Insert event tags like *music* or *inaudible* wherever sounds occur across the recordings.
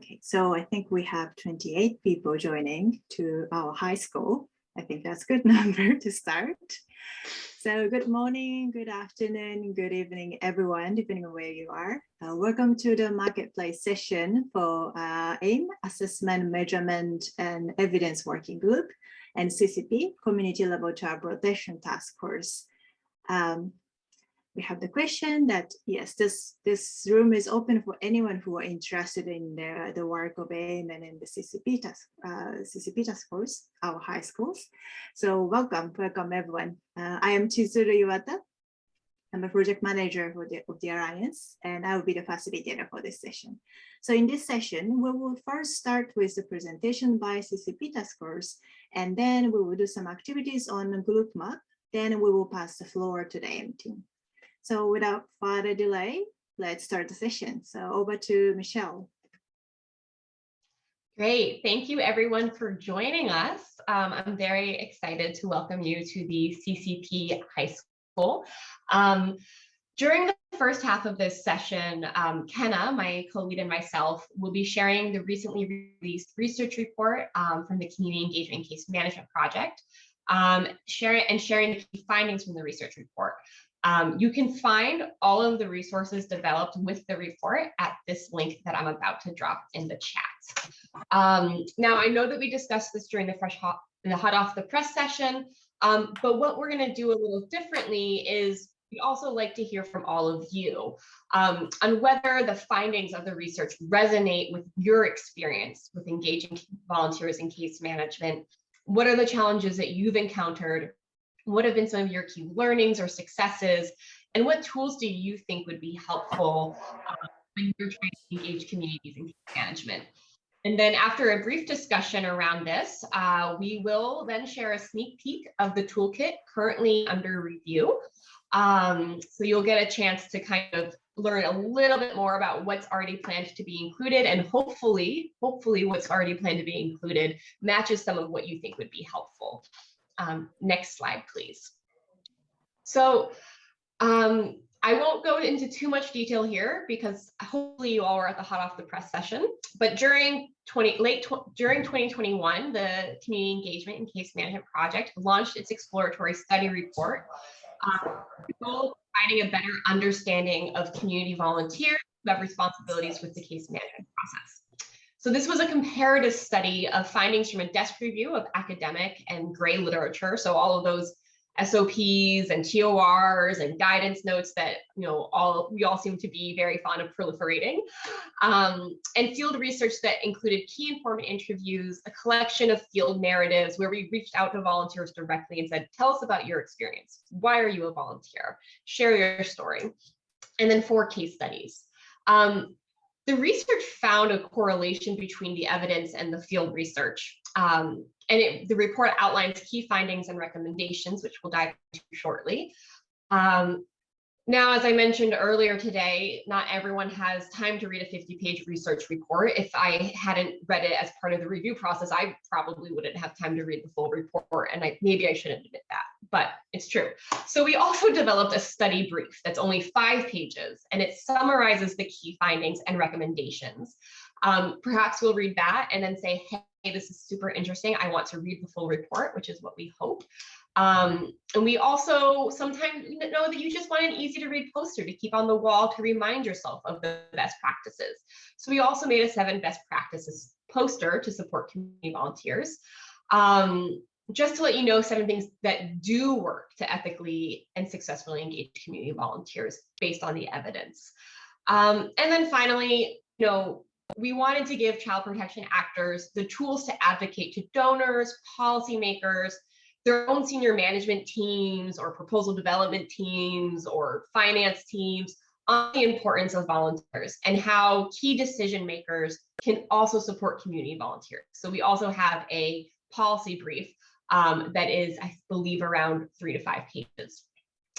Okay, so I think we have 28 people joining to our high school. I think that's a good *laughs* number to start. So good morning, good afternoon, good evening, everyone, depending on where you are. Uh, welcome to the marketplace session for uh, AIM, Assessment, Measurement, and Evidence Working Group, and CCP, Community Level Child Protection Task Force. Um, we have the question that yes, this this room is open for anyone who are interested in the, the work of AIM and in the CCP task, uh, CCP task our high schools. So welcome, welcome everyone. Uh, I am Chizuru Iwata. I'm a project manager for the, of the Alliance, and I will be the facilitator for this session. So in this session, we will first start with the presentation by CCP task force, and then we will do some activities on group map. Then we will pass the floor to the AIM team. So without further delay, let's start the session. So over to Michelle. Great. Thank you everyone for joining us. Um, I'm very excited to welcome you to the CCP High School. Um, during the first half of this session, um, Kenna, my co-lead and myself will be sharing the recently released research report um, from the Community Engagement Case Management Project, um, sharing and sharing the key findings from the research report. Um, you can find all of the resources developed with the report at this link that I'm about to drop in the chat. Um, now, I know that we discussed this during the fresh hot, the hot off the press session, um, but what we're going to do a little differently is we also like to hear from all of you um, on whether the findings of the research resonate with your experience with engaging volunteers in case management. What are the challenges that you've encountered what have been some of your key learnings or successes? And what tools do you think would be helpful uh, when you're trying to engage communities in management? And then after a brief discussion around this, uh, we will then share a sneak peek of the toolkit currently under review. Um, so you'll get a chance to kind of learn a little bit more about what's already planned to be included and hopefully, hopefully what's already planned to be included matches some of what you think would be helpful. Um, next slide, please. So um, I won't go into too much detail here because hopefully you all were at the hot off the press session. But during 20 late during 2021, the Community Engagement and Case Management Project launched its exploratory study report, um, providing a better understanding of community volunteers who have responsibilities with the case management process. So this was a comparative study of findings from a desk review of academic and gray literature. So all of those SOPs and TORs and guidance notes that you know all we all seem to be very fond of proliferating, um, and field research that included key informant interviews, a collection of field narratives where we reached out to volunteers directly and said, "Tell us about your experience. Why are you a volunteer? Share your story," and then four case studies. Um, the research found a correlation between the evidence and the field research. Um, and it, the report outlines key findings and recommendations, which we'll dive into shortly. Um, now, as I mentioned earlier today, not everyone has time to read a 50 page research report. If I hadn't read it as part of the review process, I probably wouldn't have time to read the full report. And I, maybe I shouldn't admit that, but it's true. So we also developed a study brief that's only five pages and it summarizes the key findings and recommendations. Um, perhaps we'll read that and then say, hey, this is super interesting. I want to read the full report, which is what we hope. Um, and we also sometimes know that you just want an easy to read poster to keep on the wall to remind yourself of the best practices. So we also made a seven best practices poster to support community volunteers. Um, just to let you know seven things that do work to ethically and successfully engage community volunteers based on the evidence. Um, and then finally, you know, we wanted to give child protection actors the tools to advocate to donors, policymakers, their own senior management teams or proposal development teams or finance teams on the importance of volunteers and how key decision makers can also support community volunteers. So we also have a policy brief um, that is, I believe, around three to five pages.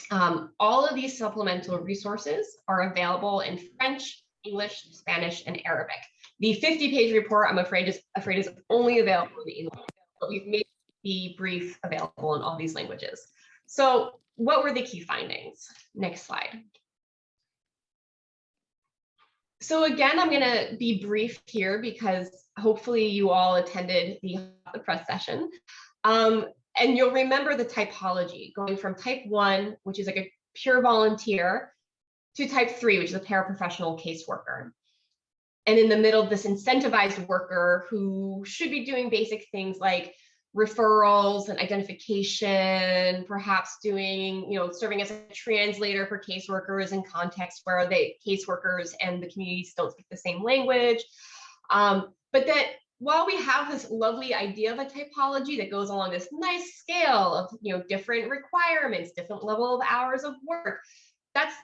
Um, all of these supplemental resources are available in French, English, Spanish, and Arabic. The 50 page report, I'm afraid is afraid is only available in English, but we've made the brief available in all these languages. So what were the key findings? Next slide. so again, I'm going to be brief here because hopefully you all attended the, the press session. Um, and you'll remember the typology going from type one, which is like a pure volunteer, to type three, which is a paraprofessional caseworker. And in the middle, this incentivized worker who should be doing basic things like referrals and identification, perhaps doing, you know, serving as a translator for caseworkers in contexts where the caseworkers and the communities don't speak the same language. Um, but that while we have this lovely idea of a typology that goes along this nice scale of, you know, different requirements, different level of hours of work, that's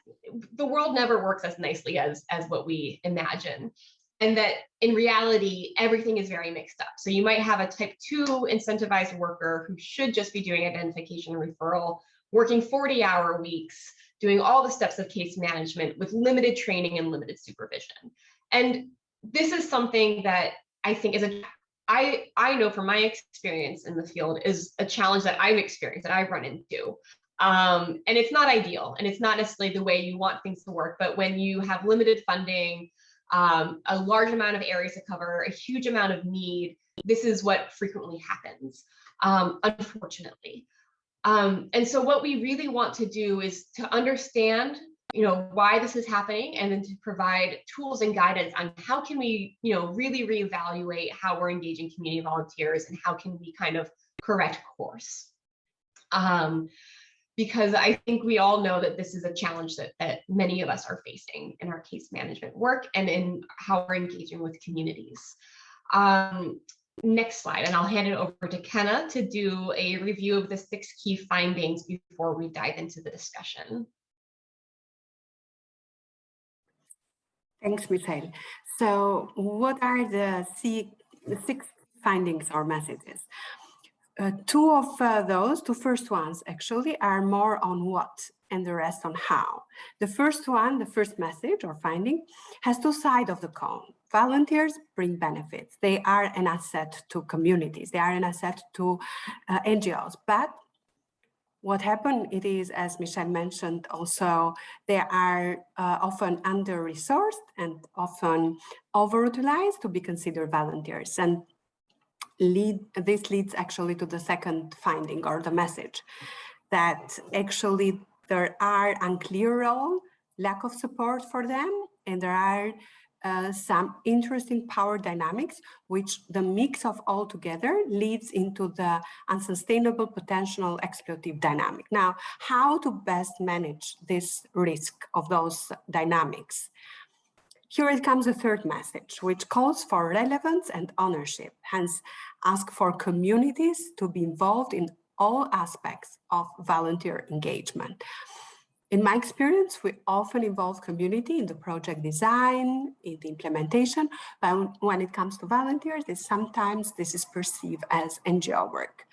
the world never works as nicely as as what we imagine and that in reality, everything is very mixed up. So you might have a type two incentivized worker who should just be doing identification and referral, working 40 hour weeks, doing all the steps of case management with limited training and limited supervision. And this is something that I think is a, I, I know from my experience in the field is a challenge that I've experienced, that I've run into. Um, and it's not ideal and it's not necessarily the way you want things to work, but when you have limited funding, um, a large amount of areas to cover, a huge amount of need. This is what frequently happens, um, unfortunately. Um, and so what we really want to do is to understand you know why this is happening and then to provide tools and guidance on how can we you know really reevaluate how we're engaging community volunteers and how can we kind of correct course um, because I think we all know that this is a challenge that, that many of us are facing in our case management work and in how we're engaging with communities. Um, next slide, and I'll hand it over to Kenna to do a review of the six key findings before we dive into the discussion. Thanks, Michelle. So what are the six findings or messages? Uh, two of uh, those, two first ones actually are more on what and the rest on how. The first one, the first message or finding has two sides of the coin. Volunteers bring benefits. They are an asset to communities. They are an asset to uh, NGOs. But what happened, it is, as Michelle mentioned, also they are uh, often under-resourced and often overutilized to be considered volunteers. And lead this leads actually to the second finding or the message that actually there are unclear role, lack of support for them, and there are uh, some interesting power dynamics, which the mix of all together leads into the unsustainable potential exploitative dynamic. Now, how to best manage this risk of those dynamics? Here it comes a third message, which calls for relevance and ownership, hence ask for communities to be involved in all aspects of volunteer engagement. In my experience, we often involve community in the project design, in the implementation, but when it comes to volunteers, sometimes this is perceived as NGO work.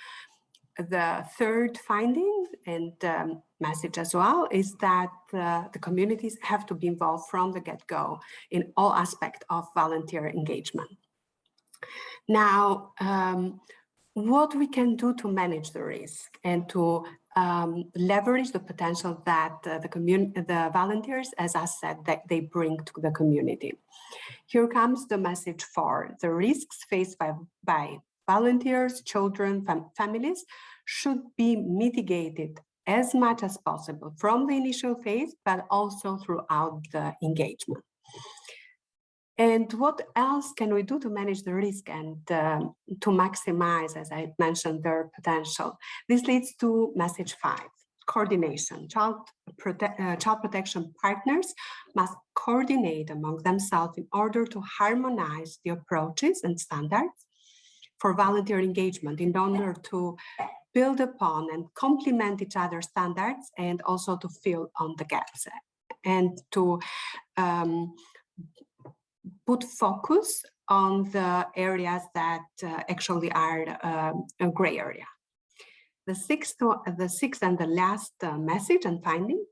The third finding and um, message as well is that uh, the communities have to be involved from the get-go in all aspects of volunteer engagement. Now, um, what we can do to manage the risk and to um, leverage the potential that uh, the the volunteers, as I said, that they bring to the community. Here comes the message for the risks faced by, by volunteers, children, fam families should be mitigated as much as possible from the initial phase, but also throughout the engagement. And what else can we do to manage the risk and um, to maximize, as I mentioned, their potential? This leads to message five, coordination. Child, prote uh, child protection partners must coordinate among themselves in order to harmonize the approaches and standards for volunteer engagement in order to build upon and complement each other's standards and also to fill on the gaps and to um, put focus on the areas that uh, actually are um, a gray area. The sixth, the sixth and the last uh, message and finding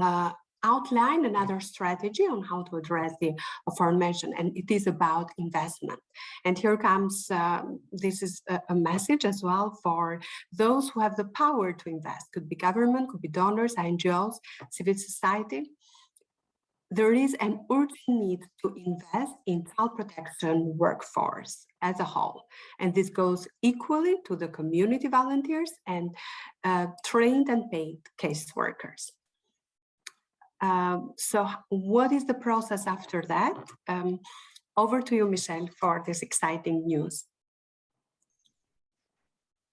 uh, outline another strategy on how to address the aforementioned, and it is about investment. And here comes, um, this is a, a, message as well for those who have the power to invest, could be government, could be donors, NGOs, civil society, there is an urgent need to invest in child protection workforce as a whole. And this goes equally to the community volunteers and uh, trained and paid caseworkers. Um, so what is the process after that? Um, over to you, Michelle, for this exciting news.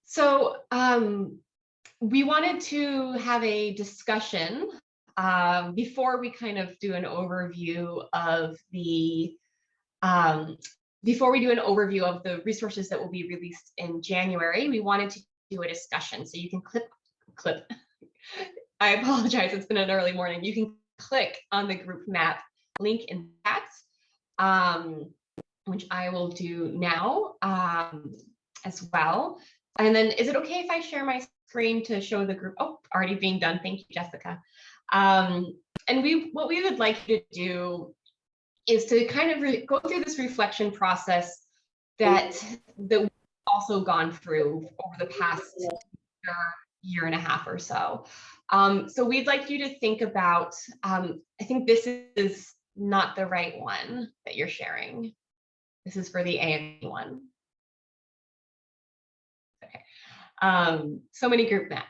So um, we wanted to have a discussion um, before we kind of do an overview of the, um, before we do an overview of the resources that will be released in January, we wanted to do a discussion. So you can clip, clip, I apologize, it's been an early morning. You can click on the group map link in chat, um, which I will do now um, as well. And then is it okay if I share my screen to show the group? Oh, already being done. Thank you, Jessica. Um, and we what we would like you to do is to kind of go through this reflection process that that we've also gone through over the past year, year and a half or so. Um, so we'd like you to think about, um, I think this is not the right one that you're sharing. This is for the AME one. Okay. Um, so many group maps.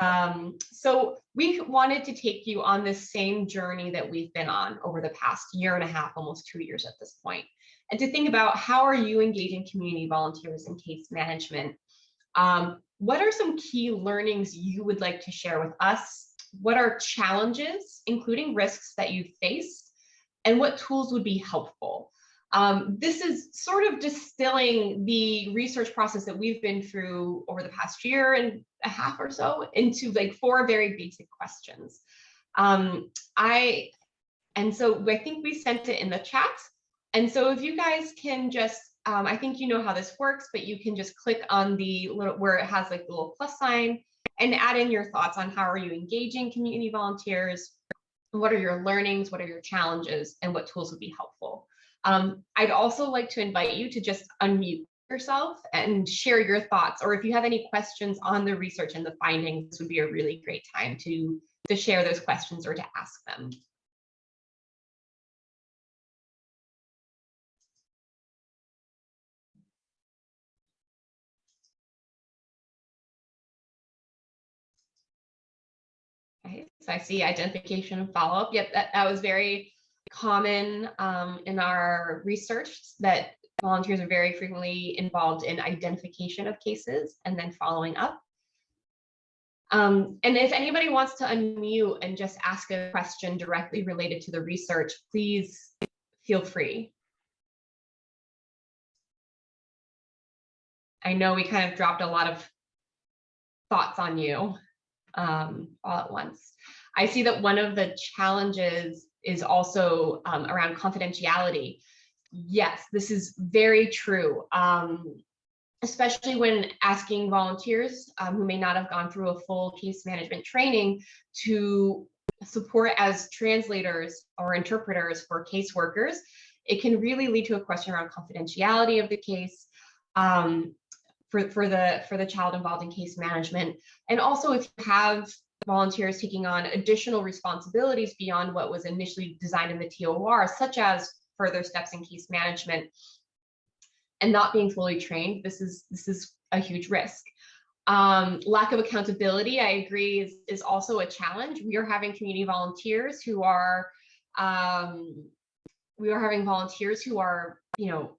Um, so we wanted to take you on this same journey that we've been on over the past year and a half, almost two years at this point, and to think about how are you engaging community volunteers in case management? Um, what are some key learnings you would like to share with us? What are challenges, including risks that you face, and what tools would be helpful? Um, this is sort of distilling the research process that we've been through over the past year and a half or so into like four very basic questions. Um, I, and so I think we sent it in the chat. And so if you guys can just, um, I think you know how this works, but you can just click on the little, where it has like the little plus sign and add in your thoughts on how are you engaging community volunteers, what are your learnings, what are your challenges, and what tools would be helpful. Um, I'd also like to invite you to just unmute yourself and share your thoughts, or if you have any questions on the research and the findings, this would be a really great time to, to share those questions or to ask them. So I see identification and follow-up. Yep, that, that was very common um, in our research that volunteers are very frequently involved in identification of cases and then following up. Um, and if anybody wants to unmute and just ask a question directly related to the research, please feel free. I know we kind of dropped a lot of thoughts on you um, all at once. I see that one of the challenges is also um, around confidentiality. Yes, this is very true. Um, especially when asking volunteers um, who may not have gone through a full case management training to support as translators or interpreters for caseworkers, it can really lead to a question around confidentiality of the case um, for, for, the, for the child involved in case management. And also if you have volunteers taking on additional responsibilities beyond what was initially designed in the TOR, such as further steps in case management and not being fully trained, this is this is a huge risk. Um, lack of accountability, I agree, is, is also a challenge. We are having community volunteers who are, um, we are having volunteers who are, you know,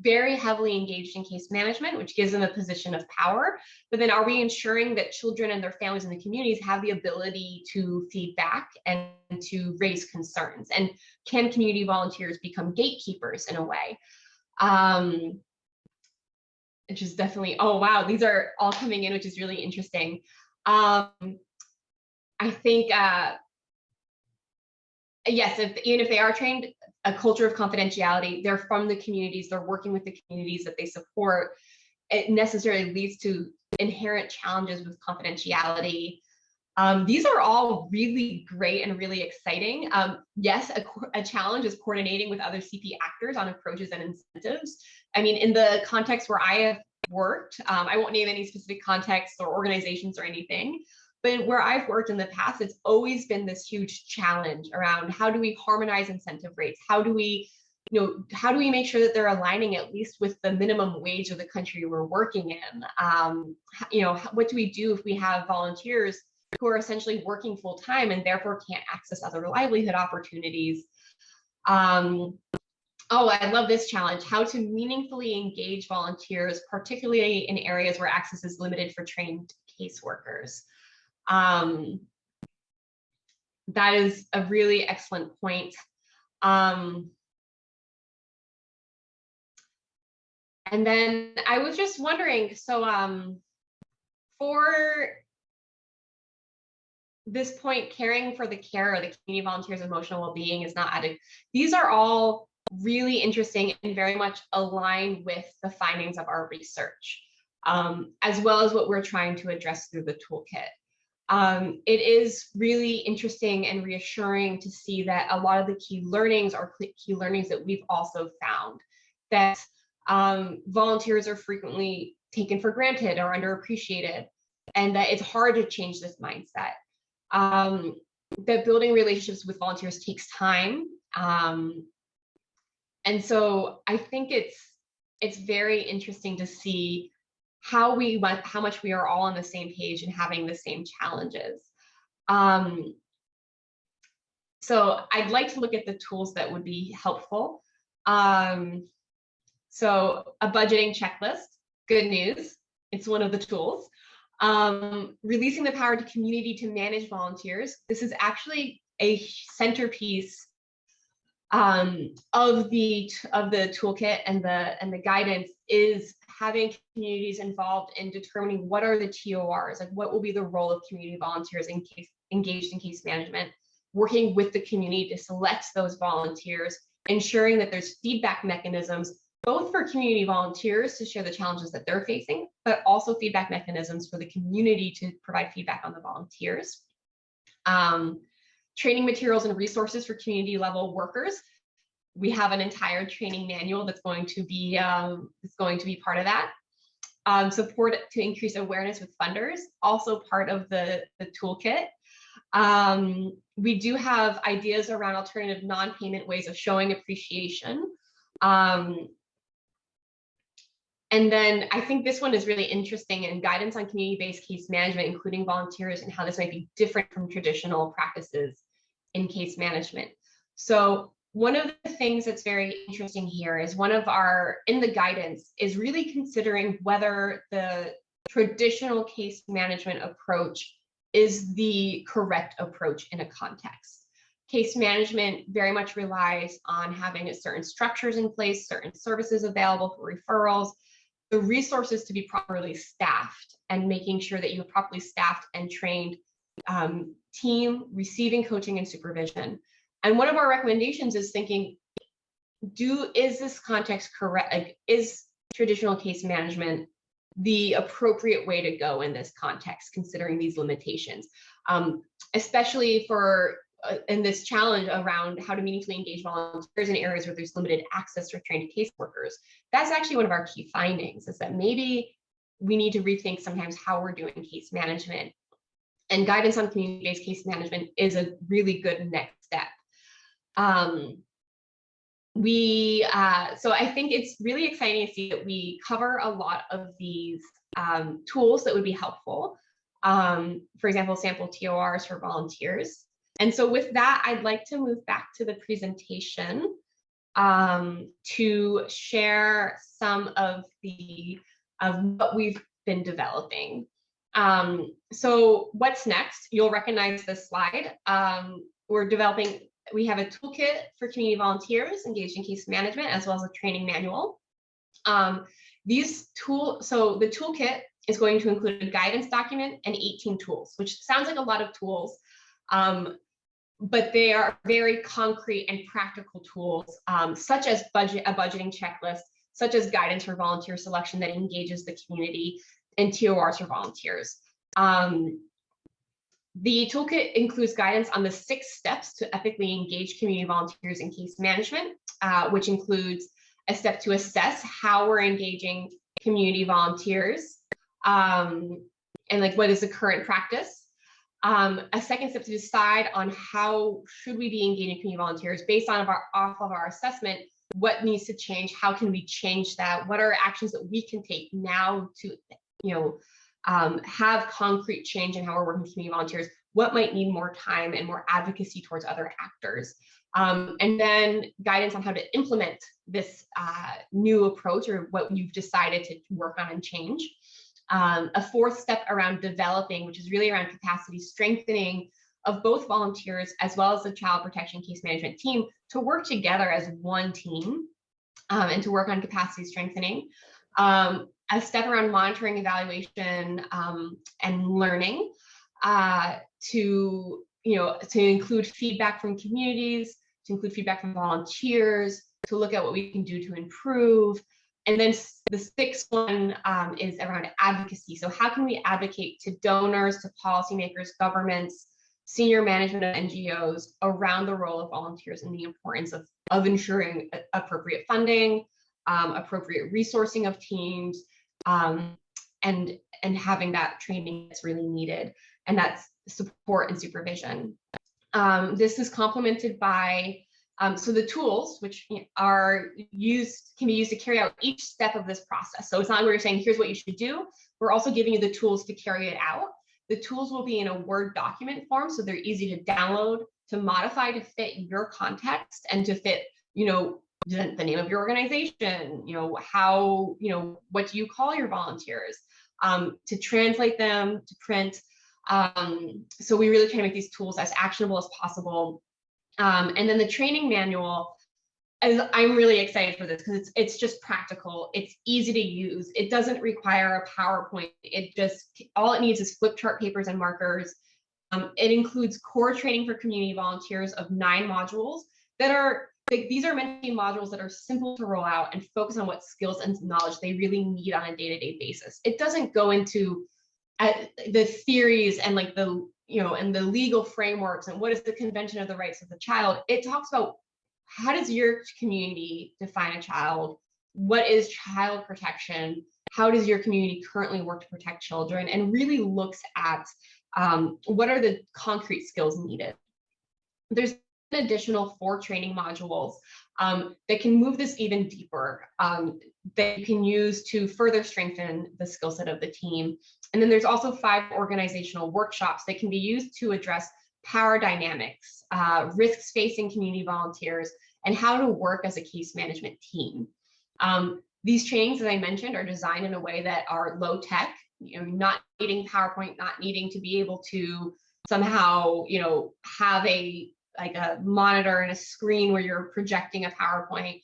very heavily engaged in case management, which gives them a position of power. But then are we ensuring that children and their families and the communities have the ability to feedback and to raise concerns? And can community volunteers become gatekeepers in a way? Um, which is definitely, oh, wow, these are all coming in, which is really interesting. Um, I think, uh, yes, if, even if they are trained, a culture of confidentiality. They're from the communities, they're working with the communities that they support. It necessarily leads to inherent challenges with confidentiality. Um, these are all really great and really exciting. Um, yes, a, a, challenge is coordinating with other CP actors on approaches and incentives. I mean, in the context where I have worked, um, I won't name any specific contexts or organizations or anything, But where I've worked in the past, it's always been this huge challenge around how do we harmonize incentive rates? How do we, you know, how do we make sure that they're aligning at least with the minimum wage of the country we're working in? Um, you know, what do we do if we have volunteers who are essentially working full time and therefore can't access other livelihood opportunities? Um, oh, I love this challenge, how to meaningfully engage volunteers, particularly in areas where access is limited for trained caseworkers. Um, that is a really excellent point. Um, and then I was just wondering, so um, for this point, caring for the care or the community volunteers' emotional well-being is not added. These are all really interesting and very much aligned with the findings of our research, um, as well as what we're trying to address through the toolkit. Um, it is really interesting and reassuring to see that a lot of the key learnings are key learnings that we've also found that um, volunteers are frequently taken for granted or underappreciated and that it's hard to change this mindset um, that building relationships with volunteers takes time. Um, and so I think it's it's very interesting to see how we went, how much we are all on the same page and having the same challenges. Um, so I'd like to look at the tools that would be helpful. Um, so a budgeting checklist, good news, it's one of the tools. Um, releasing the power to community to manage volunteers. This is actually a centerpiece um, of the of the toolkit and the and the guidance is having communities involved in determining what are the TORs, like what will be the role of community volunteers in case engaged in case management, working with the community to select those volunteers, ensuring that there's feedback mechanisms both for community volunteers to share the challenges that they're facing, but also feedback mechanisms for the community to provide feedback on the volunteers. Um, training materials and resources for community level workers. We have an entire training manual that's going to be um, going to be part of that. Um, support to increase awareness with funders, also part of the, the toolkit. Um, we do have ideas around alternative non-payment ways of showing appreciation. Um, and then I think this one is really interesting and guidance on community-based case management, including volunteers and how this might be different from traditional practices in case management. So one of the things that's very interesting here is one of our, in the guidance, is really considering whether the traditional case management approach is the correct approach in a context. Case management very much relies on having certain structures in place, certain services available for referrals, the resources to be properly staffed and making sure that you have properly staffed and trained um, team receiving coaching and supervision. And one of our recommendations is thinking, do is this context correct? Like, is traditional case management the appropriate way to go in this context, considering these limitations, um, especially for uh, in this challenge around how to meaningfully engage volunteers in areas where there's limited access for trained caseworkers. That's actually one of our key findings is that maybe we need to rethink sometimes how we're doing case management and guidance on community-based case management is a really good next. Um, we, uh, so I think it's really exciting to see that we cover a lot of these um, tools that would be helpful. Um, for example, sample TORs for volunteers. And so with that, I'd like to move back to the presentation um, to share some of the of what we've been developing. Um, so what's next? You'll recognize this slide. Um, we're developing, we have a toolkit for community volunteers engaged in case management, as well as a training manual. Um, these tool, so the toolkit is going to include a guidance document and 18 tools, which sounds like a lot of tools. Um, but they are very concrete and practical tools, um, such as budget a budgeting checklist, such as guidance for volunteer selection that engages the community, and TORs for volunteers. Um, the toolkit includes guidance on the six steps to ethically engage community volunteers in case management, uh, which includes a step to assess how we're engaging community volunteers um, and like what is the current practice, Um, a second step to decide on how should we be engaging community volunteers based on of our, off of our assessment, what needs to change, how can we change that, what are actions that we can take now to, you know, um, have concrete change in how we're working with community volunteers, what might need more time and more advocacy towards other actors. Um, and then guidance on how to implement this uh, new approach or what you've decided to work on and change. Um, a fourth step around developing, which is really around capacity strengthening of both volunteers as well as the child protection case management team to work together as one team um, and to work on capacity strengthening. Um, a step around monitoring, evaluation, um, and learning uh, to, you know, to include feedback from communities, to include feedback from volunteers, to look at what we can do to improve. And then the sixth one um, is around advocacy. So how can we advocate to donors, to policymakers, governments, senior management of NGOs around the role of volunteers and the importance of, of ensuring appropriate funding, um, appropriate resourcing of teams, um, and, and having that training that's really needed. And that's support and supervision. Um, this is complemented by, um, so the tools which are used, can be used to carry out each step of this process. So it's not we're saying, here's what you should do. We're also giving you the tools to carry it out. The tools will be in a Word document form, so they're easy to download, to modify to fit your context and to fit, you know, the, the name of your organization, you know, how, you know, what do you call your volunteers, um, to translate them, to print, um, so we really try to make these tools as actionable as possible. Um, and then the training manual, as I'm really excited for this because it's it's just practical. It's easy to use. It doesn't require a PowerPoint. It just all it needs is flip chart papers and markers. Um, it includes core training for community volunteers of nine modules that are these are many modules that are simple to roll out and focus on what skills and knowledge they really need on a day-to-day -day basis. It doesn't go into the theories and like the you know and the legal frameworks and what is the convention of the rights of the child. It talks about how does your community define a child? What is child protection? How does your community currently work to protect children? And really looks at um, what are the concrete skills needed? There's additional four training modules um, that can move this even deeper um, that you can use to further strengthen the skill set of the team and then there's also five organizational workshops that can be used to address power dynamics, uh, risks facing community volunteers, and how to work as a case management team. Um, these trainings, as I mentioned, are designed in a way that are low tech, you know, not needing PowerPoint, not needing to be able to somehow, you know, have a like a monitor and a screen where you're projecting a PowerPoint.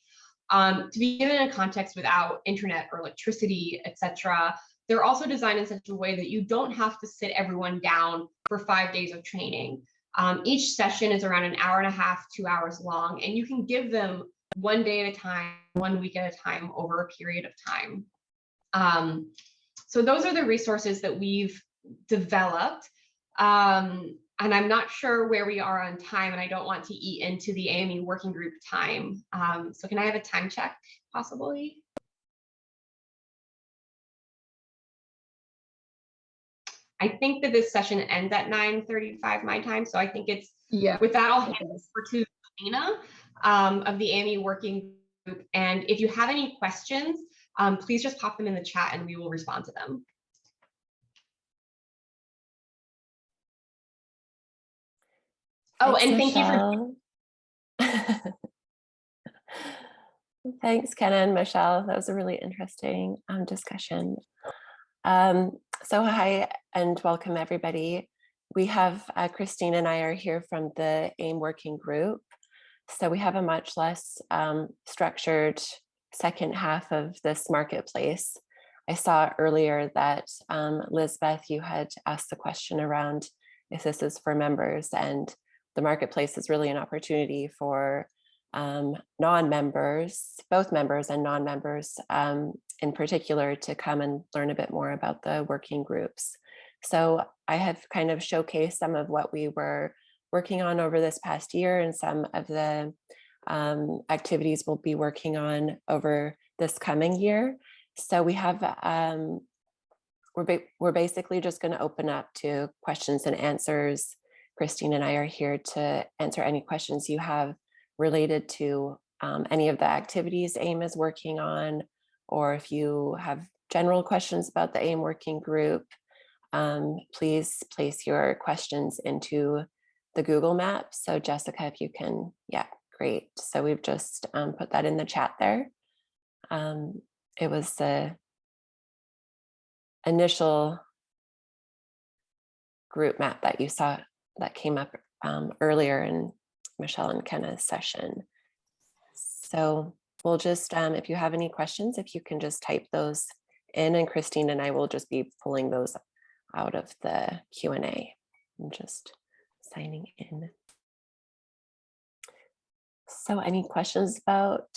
Um, to be given in a context without internet or electricity, etc., they're also designed in such a way that you don't have to sit everyone down for five days of training. Um, each session is around an hour and a half, two hours long, and you can give them one day at a time, one week at a time over a period of time. Um, so those are the resources that we've developed. Um, and I'm not sure where we are on time, and I don't want to eat into the AME working group time. Um, so can I have a time check possibly? I think that this session ends at 9.35 my time. So I think it's, yeah. with that, I'll hand this over to Dana um, of the AME working group. And if you have any questions, um, please just pop them in the chat and we will respond to them. Oh, and thank Michelle. you for. *laughs* Thanks, Kenna and Michelle. That was a really interesting um, discussion. Um, so hi and welcome everybody. We have uh, Christine and I are here from the AIM working group. So we have a much less um, structured second half of this marketplace. I saw earlier that um, Lisbeth, you had asked the question around if this is for members and the marketplace is really an opportunity for um, non-members, both members and non-members um, in particular to come and learn a bit more about the working groups. So I have kind of showcased some of what we were working on over this past year and some of the um, activities we'll be working on over this coming year. So we have, um, we're, ba- we're basically just going to open up to questions and answers. Christine and I are here to answer any questions you have related to um, any of the activities AIM is working on, or if you have general questions about the AIM working group, um, please place your questions into the group map. So Jessica, if you can, yeah, great. So we've just um, put that in the chat there. Um, it was the initial group map that you saw that came up um, earlier in Michelle and Kenna's session. So we'll just, um, if you have any questions, if you can just type those in and Christine and I will just be pulling those out of the Q&A. I'm just signing in. So any questions about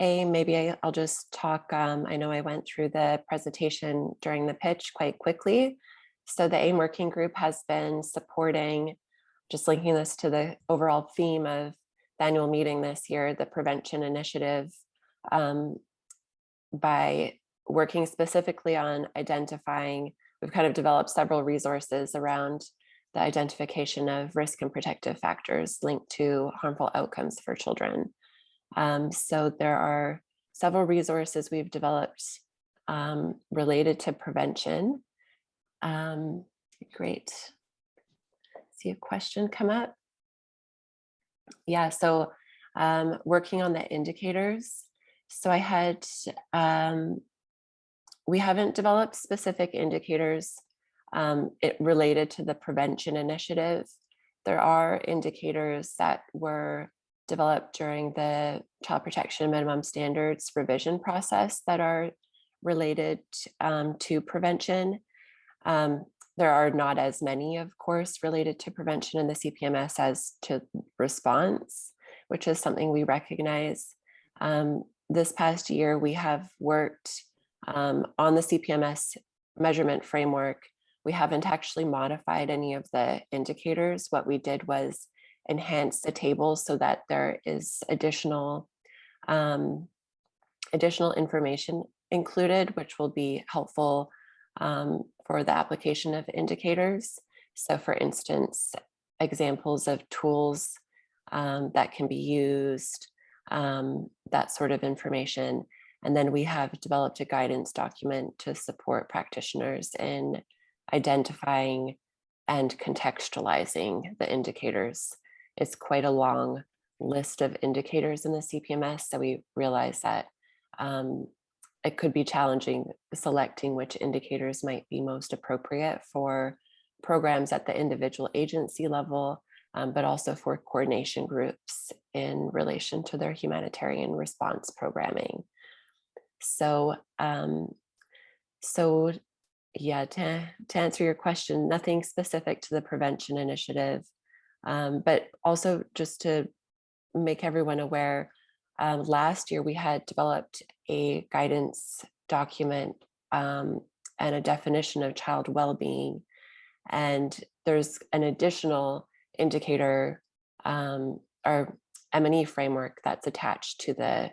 A, maybe I- I'll just talk, um, I know I went through the presentation during the pitch quite quickly. So the AIM working group has been supporting, just linking this to the overall theme of the annual meeting this year, the prevention initiative, um, by working specifically on identifying, we've kind of developed several resources around the identification of risk and protective factors linked to harmful outcomes for children. Um, so there are several resources we've developed um, related to prevention. Um, great. See a question come up. Yeah, so um, working on the indicators. So I had, um, we haven't developed specific indicators um, it related to the prevention initiative. There are indicators that were developed during the child protection minimum standards revision process that are related um, to prevention. Um, there are not as many, of course, related to prevention in the CPMS as to response, which is something we recognize. Um, this past year, we have worked um, on the CPMS measurement framework we haven't actually modified any of the indicators. What we did was enhance the table so that there is additional um, additional information included, which will be helpful um, for the application of indicators. So for instance, examples of tools um, that can be used, um, that sort of information. And then we have developed a guidance document to support practitioners in identifying and contextualizing the indicators. It's quite a long list of indicators in the CPMS, so we realize that um, it could be challenging selecting which indicators might be most appropriate for programs at the individual agency level, um, but also for coordination groups in relation to their humanitarian response programming. So, um, so yeah, to, to answer your question, nothing specific to the prevention initiative, um, but also just to make everyone aware, um, last year we had developed a guidance document um, and a definition of child well-being. And there's an additional indicator um, or M&E framework that's attached to the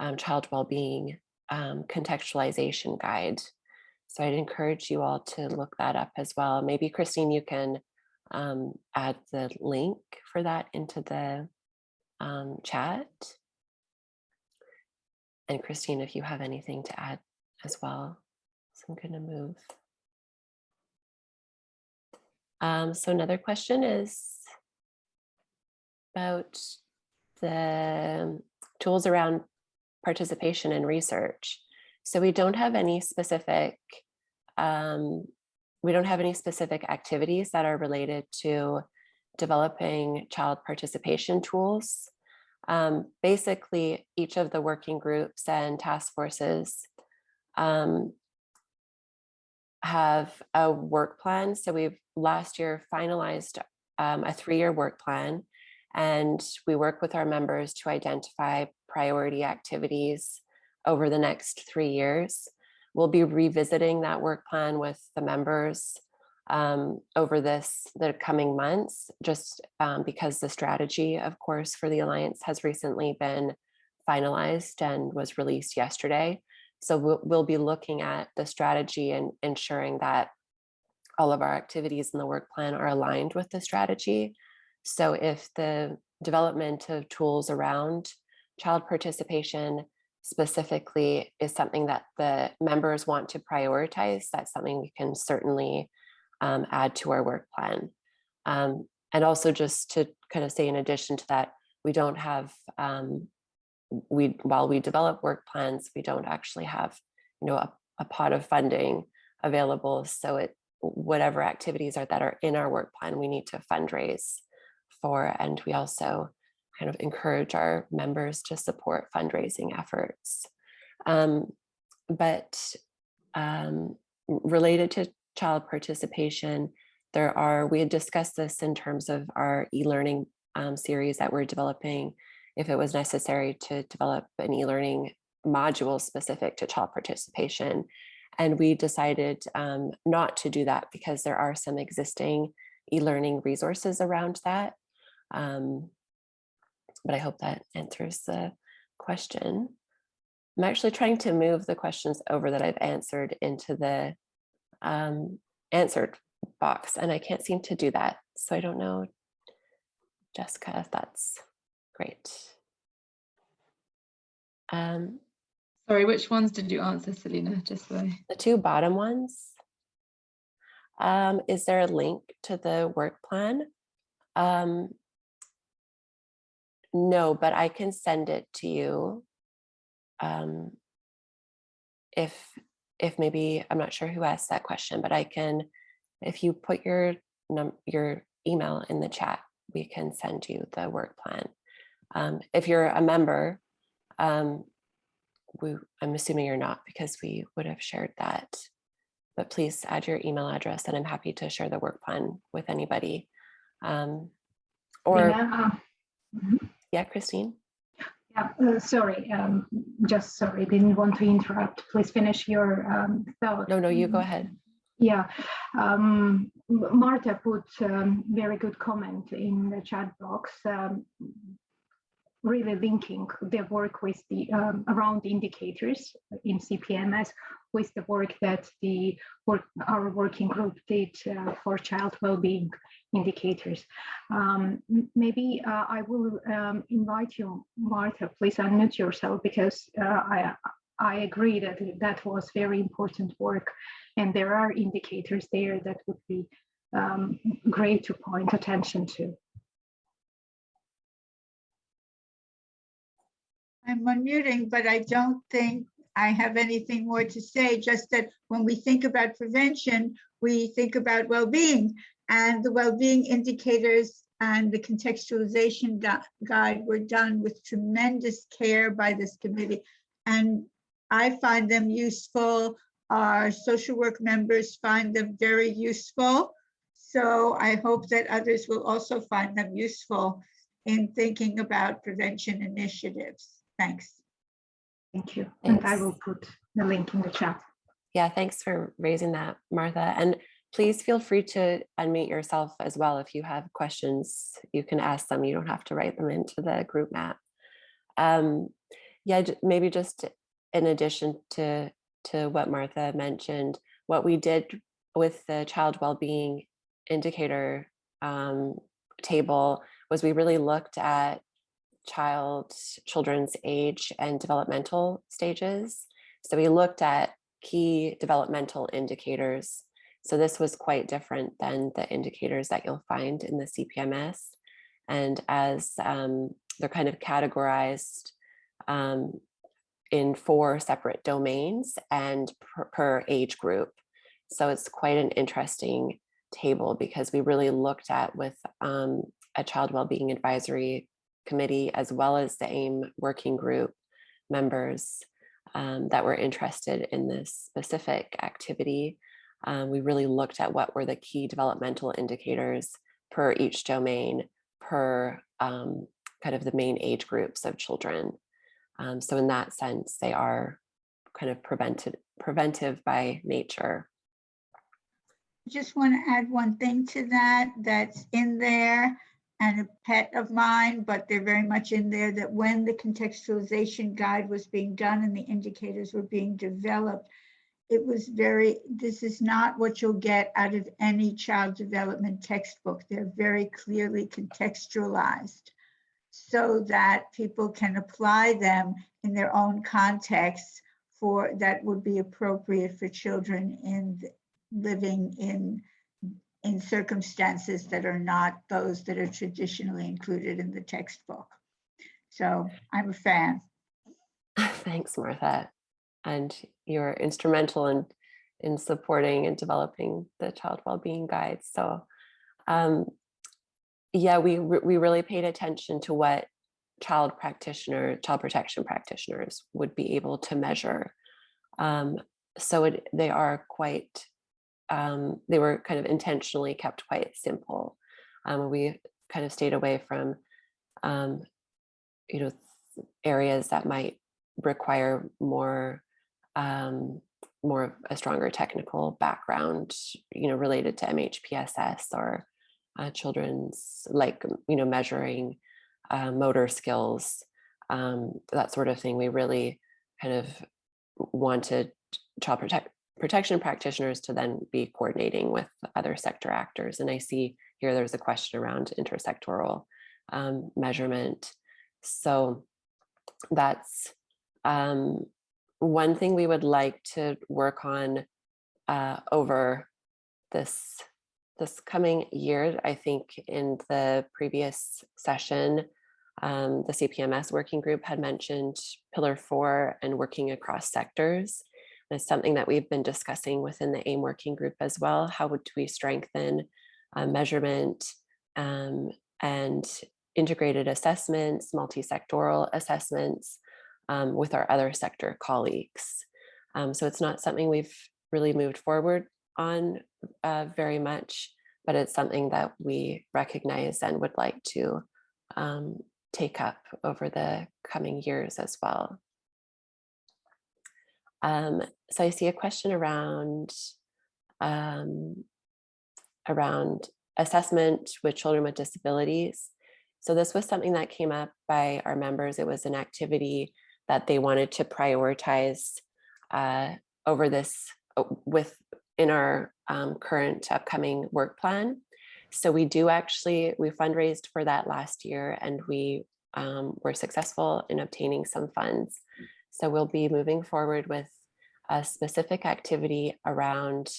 um, child well-being um, contextualization guide. So I'd encourage you all to look that up as well. Maybe Christine, you can um, add the link for that into the um, chat. And Christine, if you have anything to add as well. So I'm going to move. Um, so another question is about the tools around participation in research. So we don't have any specific, um, we don't have any specific activities that are related to developing child participation tools. Um, basically, each of the working groups and task forces um, have a work plan. So we've last year finalized um, a three-year work plan and we work with our members to identify priority activities over the next three years. We'll be revisiting that work plan with the members um, over this the coming months, just um, because the strategy, of course, for the Alliance has recently been finalized and was released yesterday. So we'll, we'll be looking at the strategy and ensuring that all of our activities in the work plan are aligned with the strategy. So if the development of tools around child participation specifically is something that the members want to prioritize, that's something we can certainly um, add to our work plan. Um, and also just to kind of say in addition to that, we don't have, um, we while we develop work plans, we don't actually have, you know, a, a pot of funding available. So it whatever activities are that are in our work plan, we need to fundraise for. And we also kind of encourage our members to support fundraising efforts. Um, but um, related to child participation, there are, we had discussed this in terms of our e-learning um, series that we're developing, if it was necessary to develop an e-learning module specific to child participation. And we decided um, not to do that because there are some existing e-learning resources around that. Um, but I hope that answers the question. I'm actually trying to move the questions over that I've answered into the um, answered box and I can't seem to do that. So I don't know, Jessica, if that's great. Um, Sorry, which ones did you answer, Selena? Just so the two bottom ones. Um, is there a link to the work plan? Um, no, but I can send it to you. Um, if if maybe I'm not sure who asked that question, but I can, if you put your num your email in the chat, we can send you the work plan. Um, if you're a member, um, we, I'm assuming you're not because we would have shared that. But please add your email address and I'm happy to share the work plan with anybody. Um, or, Lena, uh, mhm. yeah, Christine? Yeah, uh, sorry, um, just sorry, didn't want to interrupt. Please finish your um, thought. No, no, you go ahead. Yeah, um, Marta put um, very good comment in the chat box. Um, really linking the work with the um, around indicators in CPMS with the work that the work our working group did uh, for child well-being indicators. Um, maybe uh, I will um, invite you, Martha, please unmute yourself because uh, I I agree that that was very important work, and there are indicators there that would be um, great to point attention to. I'm unmuting, but I don't think I have anything more to say, just that when we think about prevention, we think about well-being and the well-being indicators and the contextualization guide were done with tremendous care by this committee. And I find them useful. Our social work members find them very useful. So I hope that others will also find them useful in thinking about prevention initiatives. Thanks. Thank you, and I will put the link in the chat. Yeah, thanks for raising that, Martha. And please feel free to unmute yourself as well. If you have questions, you can ask them. You don't have to write them into the group map. Um, yeah, maybe just in addition to, to what Martha mentioned, what we did with the child well-being indicator um, table was we really looked at child, children's age and developmental stages. So we looked at key developmental indicators. So this was quite different than the indicators that you'll find in the CPMS. And as um, they're kind of categorized um, in four separate domains and per, per age group. So it's quite an interesting table because we really looked at with um, a child well-being advisory committee as well as the AIM working group members um, that were interested in this specific activity. Um, we really looked at what were the key developmental indicators per each domain, per um, kind of the main age groups of children. Um, so in that sense, they are kind of prevented, preventive by nature. Just want to add one thing to that, that's in there. And a pet of mine, but they're very much in there that when the contextualization guide was being done and the indicators were being developed, it was very, this is not what you'll get out of any child development textbook. They're very clearly contextualized so that people can apply them in their own context for that would be appropriate for children in living in in circumstances that are not those that are traditionally included in the textbook. So I'm a fan. *laughs* Thanks, Martha. And you're instrumental in in supporting and developing the child well-being guide. So um, yeah, we we really paid attention to what child practitioner, child protection practitioners would be able to measure. Um, so it, they are quite, um, they were kind of intentionally kept quite simple. Um, we kind of stayed away from, um, you know, areas that might require more, um, more of a stronger technical background, you know, related to MHPSS or uh, children's, like, you know, measuring uh, motor skills, um, that sort of thing. We really kind of wanted child protect, protection practitioners to then be coordinating with other sector actors. And I see here there's a question around intersectoral um, measurement. So that's um, one thing we would like to work on uh, over this this coming year. I think in the previous session, um, the CPMS working group had mentioned pillar four and working across sectors. It's something that we've been discussing within the AIM working group as well. How would we strengthen uh, measurement um, and integrated assessments, multi-sectoral assessments um, with our other sector colleagues. Um, so it's not something we've really moved forward on uh, very much, but it's something that we recognize and would like to um, take up over the coming years as well. Um, so I see a question around um, around assessment with children with disabilities. So this was something that came up by our members. It was an activity that they wanted to prioritize uh, over this uh, with in our um, current upcoming work plan. So we do actually, we fundraised for that last year and we um, were successful in obtaining some funds. So we'll be moving forward with a specific activity around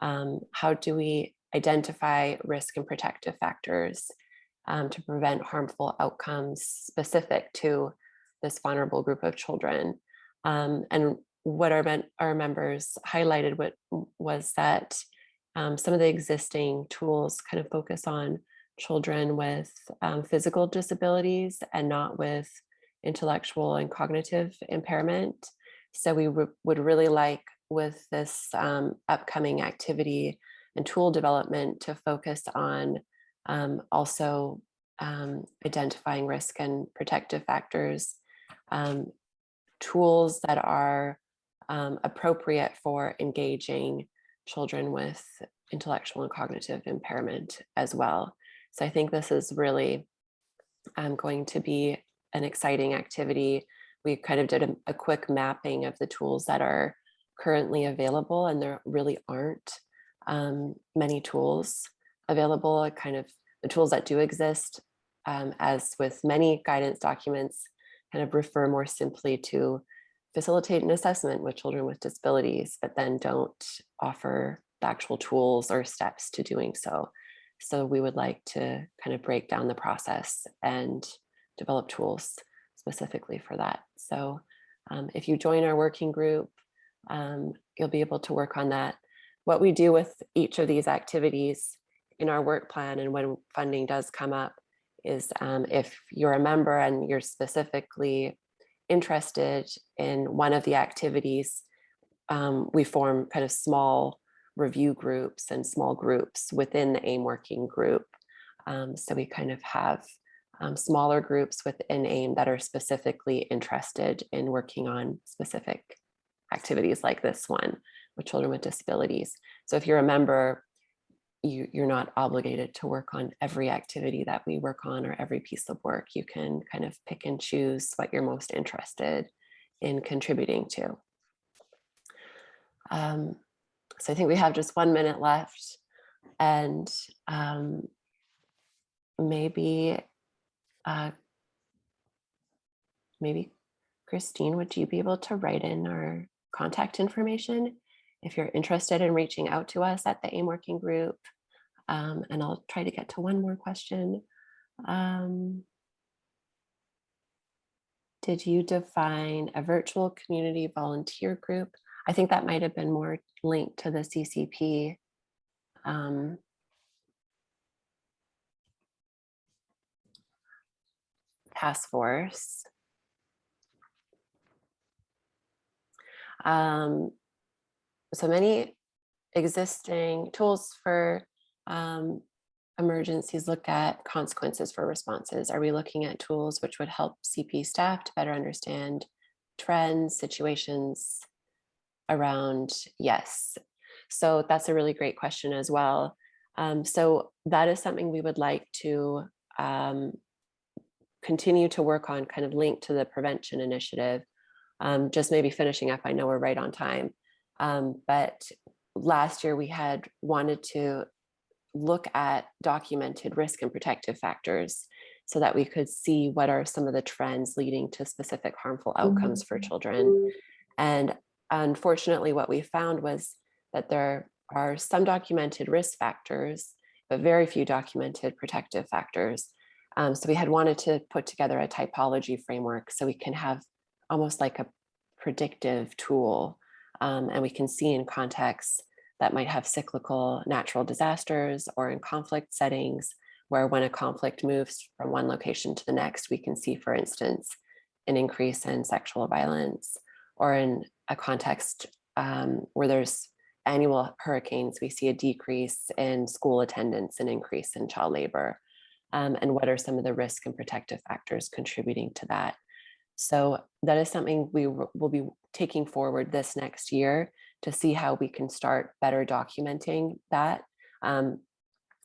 um, how do we identify risk and protective factors um, to prevent harmful outcomes specific to this vulnerable group of children. Um, and what our, our members highlighted what was that um, some of the existing tools kind of focus on children with um, physical disabilities and not with intellectual and cognitive impairment. So we would really like with this um, upcoming activity and tool development to focus on um, also um, identifying risk and protective factors, um, tools that are um, appropriate for engaging children with intellectual and cognitive impairment as well. So I think this is really um, going to be an exciting activity. We kind of did a, a, quick mapping of the tools that are currently available and there really aren't um, many tools available, kind of the tools that do exist, um, as with many guidance documents, kind of refer more simply to facilitate an assessment with children with disabilities, but then don't offer the actual tools or steps to doing so. So we would like to kind of break down the process and develop tools specifically for that. So um, if you join our working group, um, you'll be able to work on that. What we do with each of these activities in our work plan and when funding does come up is um, if you're a member and you're specifically interested in one of the activities, um, we form kind of small review groups and small groups within the AIM working group. Um, so we kind of have um, smaller groups within AIM that are specifically interested in working on specific activities like this one with children with disabilities. So if you're a member, you, you're not obligated to work on every activity that we work on or every piece of work. You can kind of pick and choose what you're most interested in contributing to. Um, so I think we have just one minute left and um, maybe, uh, maybe Christine, would you be able to write in our contact information if you're interested in reaching out to us at the AIM working group? Um, and I'll try to get to one more question. Um, did you define a virtual community volunteer group? I think that might have been more linked to the CCP. Um, task force. Um, so many existing tools for um, emergencies look at consequences for responses. Are we looking at tools which would help CP staff to better understand trends, situations around? Yes. So that's a really great question as well. Um, so that is something we would like to um, continue to work on kind of linked to the prevention initiative. Um, just maybe finishing up, I know we're right on time. Um, but last year we had wanted to look at documented risk and protective factors so that we could see what are some of the trends leading to specific harmful outcomes for children. And unfortunately, what we found was that there are some documented risk factors, but very few documented protective factors. Um, so we had wanted to put together a typology framework so we can have almost like a predictive tool um, and we can see in contexts that might have cyclical natural disasters or in conflict settings where when a conflict moves from one location to the next, we can see, for instance, an increase in sexual violence or in a context um, where there's annual hurricanes, we see a decrease in school attendance, and increase in child labor, um, and what are some of the risk and protective factors contributing to that. So that is something we will be taking forward this next year to see how we can start better documenting that um,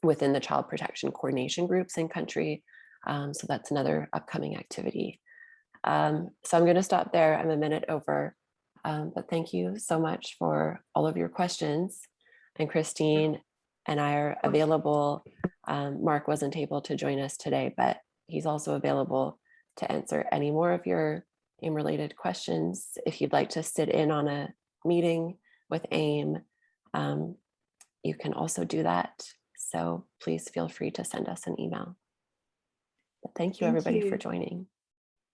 within the child protection coordination groups in country. Um, so that's another upcoming activity. Um, so I'm going to stop there. I'm a minute over, um, but thank you so much for all of your questions. And Christine and I are available. Um, Mark wasn't able to join us today, but he's also available to answer any more of your AIM related questions. If you'd like to sit in on a meeting with AIM, um, you can also do that. So please feel free to send us an email. But thank you Thank everybody you. for joining.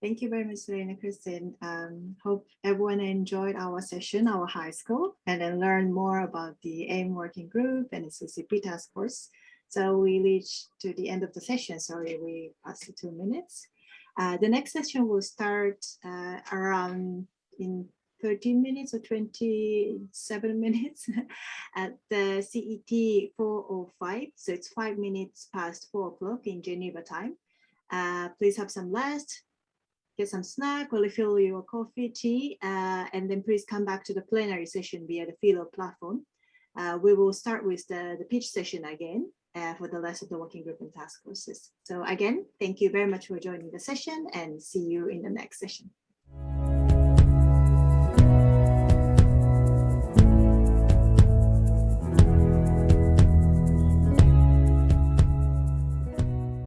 Thank you very much, Serena Kristen. Um, hope everyone enjoyed our session, our high school, and then learn more about the AIM working group and the CCP task force. So we reach to the end of the session. Sorry, we passed two minutes. Uh, the next session will start uh, around in 13 minutes or 27 *laughs* minutes *laughs* at the CET 405. So it's five minutes past four o'clock in Geneva time. Uh, please have some rest, get some snack or refill your coffee, tea, uh, and then please come back to the plenary session via the Philo platform. Uh, we will start with the, the pitch session again uh, for the rest of the working group and task forces. So again, thank you very much for joining the session and see you in the next session.